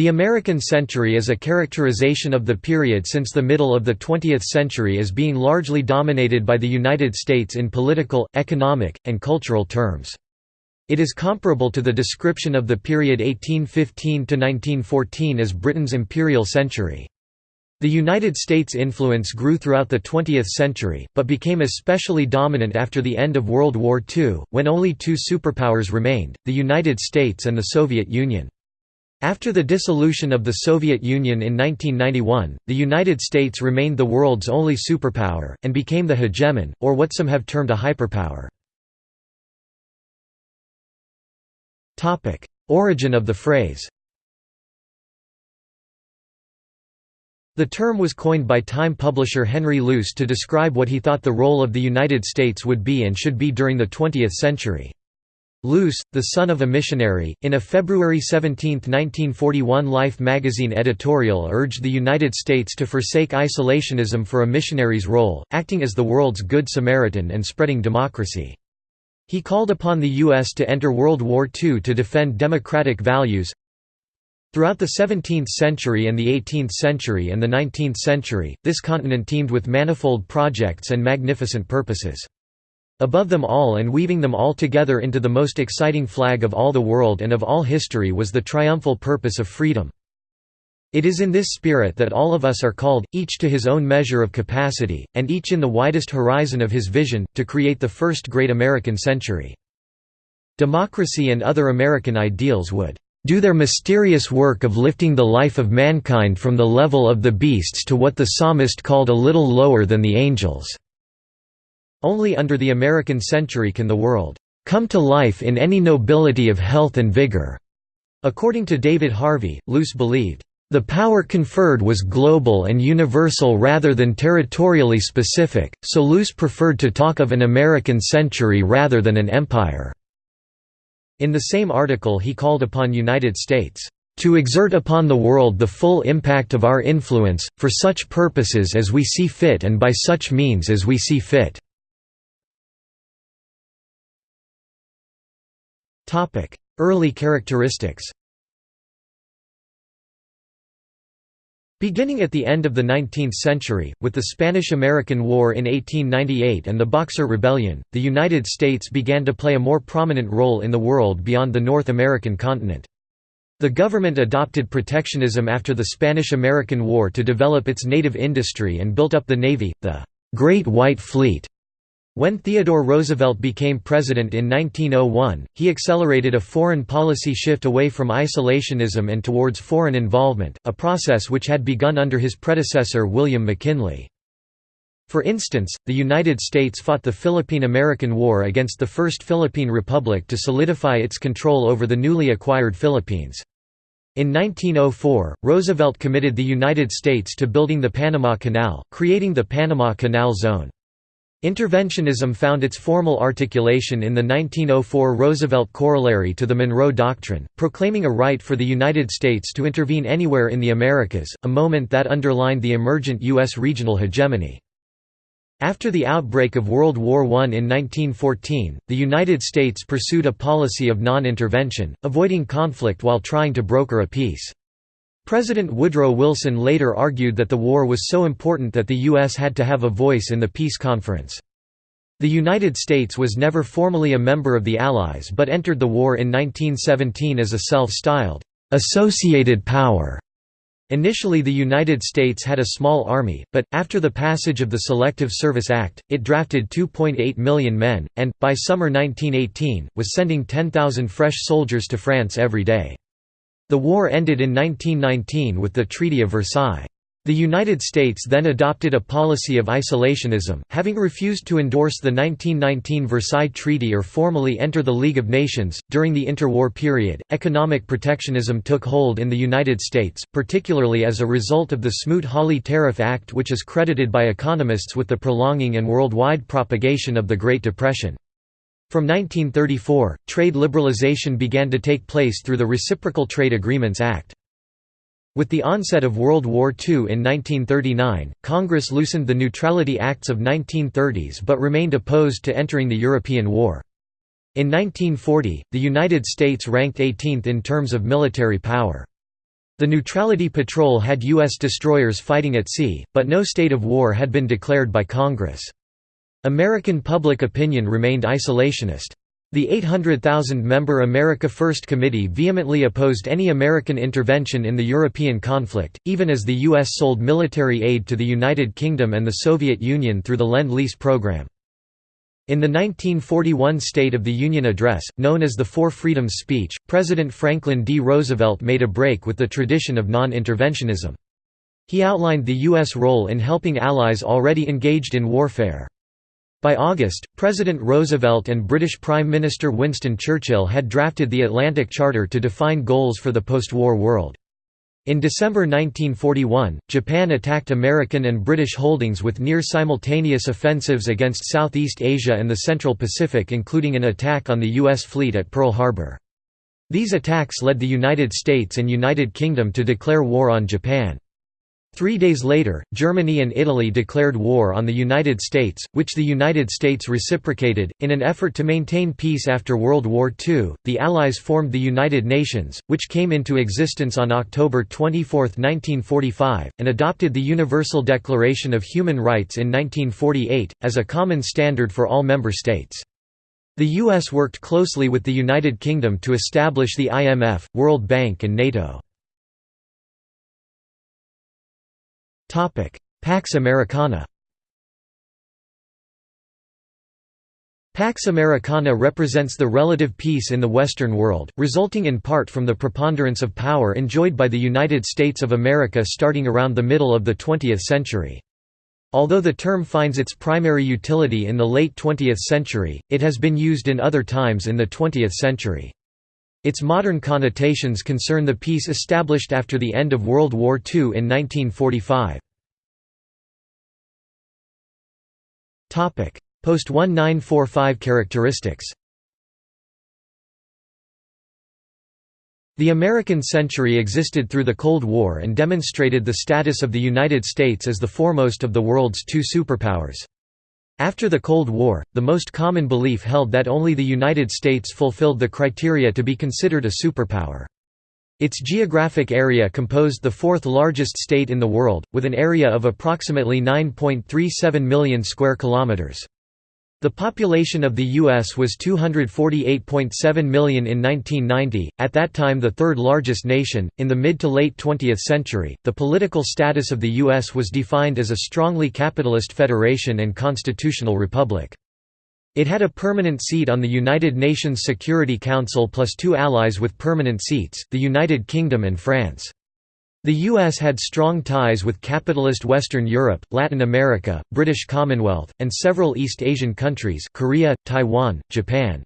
The American century is a characterization of the period since the middle of the 20th century as being largely dominated by the United States in political, economic, and cultural terms. It is comparable to the description of the period 1815–1914 as Britain's imperial century. The United States' influence grew throughout the 20th century, but became especially dominant after the end of World War II, when only two superpowers remained, the United States and the Soviet Union. After the dissolution of the Soviet Union in 1991, the United States remained the world's only superpower, and became the hegemon, or what some have termed a hyperpower. Origin of the phrase The term was coined by Time publisher Henry Luce to describe what he thought the role of the United States would be and should be during the 20th century. Luce, the son of a missionary, in a February 17, 1941 Life magazine editorial urged the United States to forsake isolationism for a missionary's role, acting as the world's Good Samaritan and spreading democracy. He called upon the U.S. to enter World War II to defend democratic values. Throughout the 17th century and the 18th century and the 19th century, this continent teemed with manifold projects and magnificent purposes. Above them all and weaving them all together into the most exciting flag of all the world and of all history was the triumphal purpose of freedom. It is in this spirit that all of us are called, each to his own measure of capacity, and each in the widest horizon of his vision, to create the first great American century. Democracy and other American ideals would do their mysterious work of lifting the life of mankind from the level of the beasts to what the psalmist called a little lower than the angels." Only under the American century can the world come to life in any nobility of health and vigor. According to David Harvey, Luce believed, the power conferred was global and universal rather than territorially specific, so Luce preferred to talk of an American century rather than an empire. In the same article he called upon United States, "...to exert upon the world the full impact of our influence, for such purposes as we see fit and by such means as we see fit." Early characteristics Beginning at the end of the 19th century, with the Spanish–American War in 1898 and the Boxer Rebellion, the United States began to play a more prominent role in the world beyond the North American continent. The government adopted protectionism after the Spanish–American War to develop its native industry and built up the Navy, the «Great White Fleet», when Theodore Roosevelt became president in 1901, he accelerated a foreign policy shift away from isolationism and towards foreign involvement, a process which had begun under his predecessor William McKinley. For instance, the United States fought the Philippine–American War against the First Philippine Republic to solidify its control over the newly acquired Philippines. In 1904, Roosevelt committed the United States to building the Panama Canal, creating the Panama Canal Zone. Interventionism found its formal articulation in the 1904 Roosevelt Corollary to the Monroe Doctrine, proclaiming a right for the United States to intervene anywhere in the Americas, a moment that underlined the emergent U.S. regional hegemony. After the outbreak of World War I in 1914, the United States pursued a policy of non-intervention, avoiding conflict while trying to broker a peace. President Woodrow Wilson later argued that the war was so important that the U.S. had to have a voice in the peace conference. The United States was never formally a member of the Allies but entered the war in 1917 as a self-styled, "'associated power' Initially the United States had a small army, but, after the passage of the Selective Service Act, it drafted 2.8 million men, and, by summer 1918, was sending 10,000 fresh soldiers to France every day. The war ended in 1919 with the Treaty of Versailles. The United States then adopted a policy of isolationism, having refused to endorse the 1919 Versailles Treaty or formally enter the League of Nations. During the interwar period, economic protectionism took hold in the United States, particularly as a result of the Smoot-Hawley Tariff Act, which is credited by economists with the prolonging and worldwide propagation of the Great Depression. From 1934, trade liberalization began to take place through the Reciprocal Trade Agreements Act. With the onset of World War II in 1939, Congress loosened the Neutrality Acts of 1930s but remained opposed to entering the European War. In 1940, the United States ranked 18th in terms of military power. The Neutrality Patrol had U.S. destroyers fighting at sea, but no state of war had been declared by Congress. American public opinion remained isolationist. The 800,000-member America First Committee vehemently opposed any American intervention in the European conflict, even as the U.S. sold military aid to the United Kingdom and the Soviet Union through the Lend-Lease program. In the 1941 State of the Union Address, known as the Four Freedoms speech, President Franklin D. Roosevelt made a break with the tradition of non-interventionism. He outlined the U.S. role in helping allies already engaged in warfare. By August, President Roosevelt and British Prime Minister Winston Churchill had drafted the Atlantic Charter to define goals for the post-war world. In December 1941, Japan attacked American and British holdings with near-simultaneous offensives against Southeast Asia and the Central Pacific including an attack on the U.S. fleet at Pearl Harbor. These attacks led the United States and United Kingdom to declare war on Japan. Three days later, Germany and Italy declared war on the United States, which the United States reciprocated. In an effort to maintain peace after World War II, the Allies formed the United Nations, which came into existence on October 24, 1945, and adopted the Universal Declaration of Human Rights in 1948, as a common standard for all member states. The U.S. worked closely with the United Kingdom to establish the IMF, World Bank and NATO. Pax Americana Pax Americana represents the relative peace in the Western world, resulting in part from the preponderance of power enjoyed by the United States of America starting around the middle of the 20th century. Although the term finds its primary utility in the late 20th century, it has been used in other times in the 20th century. Its modern connotations concern the peace established after the end of World War II in 1945. Post-1945 characteristics The American century existed through the Cold War and demonstrated the status of the United States as the foremost of the world's two superpowers. After the Cold War, the most common belief held that only the United States fulfilled the criteria to be considered a superpower. Its geographic area composed the fourth largest state in the world, with an area of approximately 9.37 million square kilometers. The population of the U.S. was 248.7 million in 1990, at that time the third largest nation. In the mid to late 20th century, the political status of the U.S. was defined as a strongly capitalist federation and constitutional republic. It had a permanent seat on the United Nations Security Council plus two allies with permanent seats, the United Kingdom and France. The U.S. had strong ties with capitalist Western Europe, Latin America, British Commonwealth, and several East Asian countries Korea, Taiwan, Japan.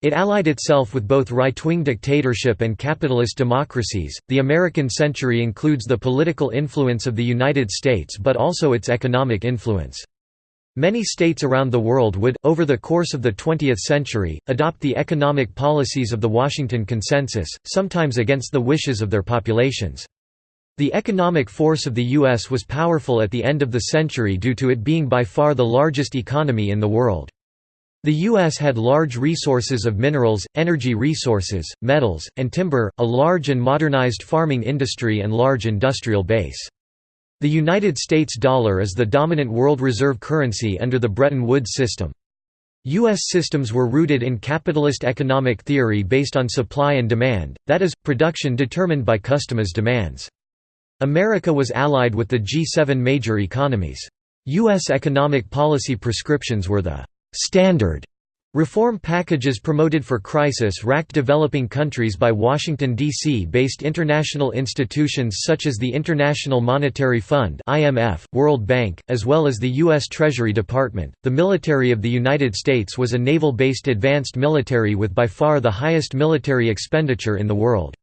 It allied itself with both right-wing dictatorship and capitalist democracies. The American century includes the political influence of the United States but also its economic influence. Many states around the world would, over the course of the 20th century, adopt the economic policies of the Washington Consensus, sometimes against the wishes of their populations. The economic force of the U.S. was powerful at the end of the century due to it being by far the largest economy in the world. The U.S. had large resources of minerals, energy resources, metals, and timber, a large and modernized farming industry and large industrial base. The United States dollar is the dominant world reserve currency under the Bretton Woods system. U.S. systems were rooted in capitalist economic theory based on supply and demand, that is, production determined by customers' demands. America was allied with the G7 major economies. U.S. economic policy prescriptions were the «standard» reform packages promoted for crisis-racked developing countries by Washington, D.C. based international institutions such as the International Monetary Fund (IMF), World Bank, as well as the U.S. Treasury Department. The military of the United States was a naval-based advanced military with by far the highest military expenditure in the world.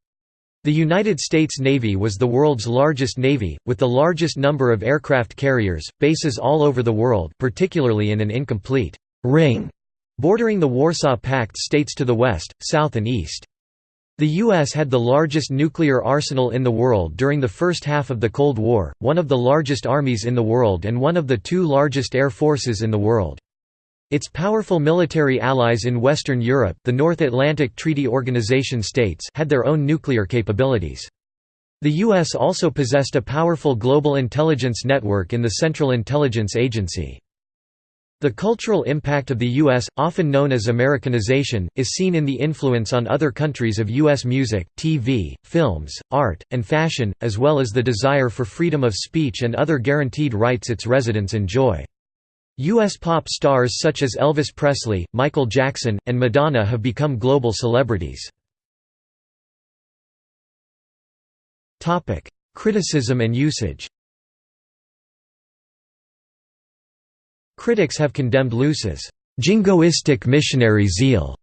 The United States Navy was the world's largest navy, with the largest number of aircraft carriers, bases all over the world particularly in an incomplete «ring» bordering the Warsaw Pact states to the west, south and east. The U.S. had the largest nuclear arsenal in the world during the first half of the Cold War, one of the largest armies in the world and one of the two largest air forces in the world. Its powerful military allies in Western Europe the North Atlantic Treaty Organization states had their own nuclear capabilities. The U.S. also possessed a powerful global intelligence network in the Central Intelligence Agency. The cultural impact of the U.S., often known as Americanization, is seen in the influence on other countries of U.S. music, TV, films, art, and fashion, as well as the desire for freedom of speech and other guaranteed rights its residents enjoy. U.S. pop stars such as Elvis Presley, Michael Jackson, and Madonna have become global celebrities. Criticism and usage Critics have condemned Luce's jingoistic missionary zeal.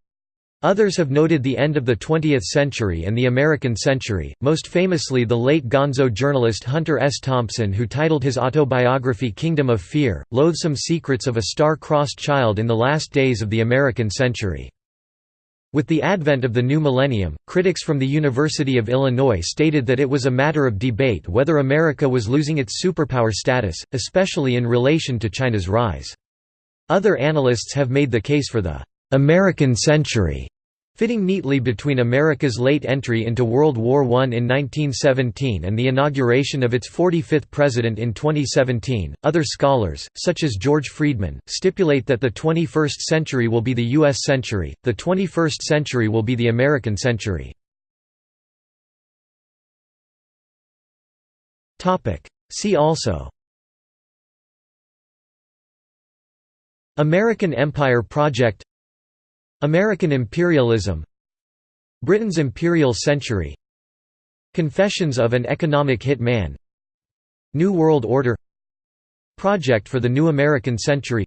Others have noted the end of the 20th century and the American century, most famously the late gonzo journalist Hunter S. Thompson who titled his autobiography Kingdom of Fear, Loathsome Secrets of a Star-Crossed Child in the Last Days of the American Century. With the advent of the new millennium, critics from the University of Illinois stated that it was a matter of debate whether America was losing its superpower status, especially in relation to China's rise. Other analysts have made the case for the «American century» Fitting neatly between America's late entry into World War I in 1917 and the inauguration of its 45th president in 2017, other scholars, such as George Friedman, stipulate that the 21st century will be the U.S. century, the 21st century will be the American century. See also American Empire Project American imperialism Britain's imperial century Confessions of an Economic Hit Man New World Order Project for the New American Century.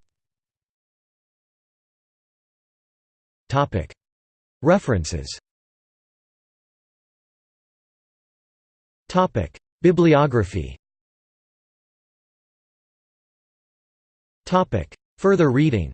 References. Bibliography. Further reading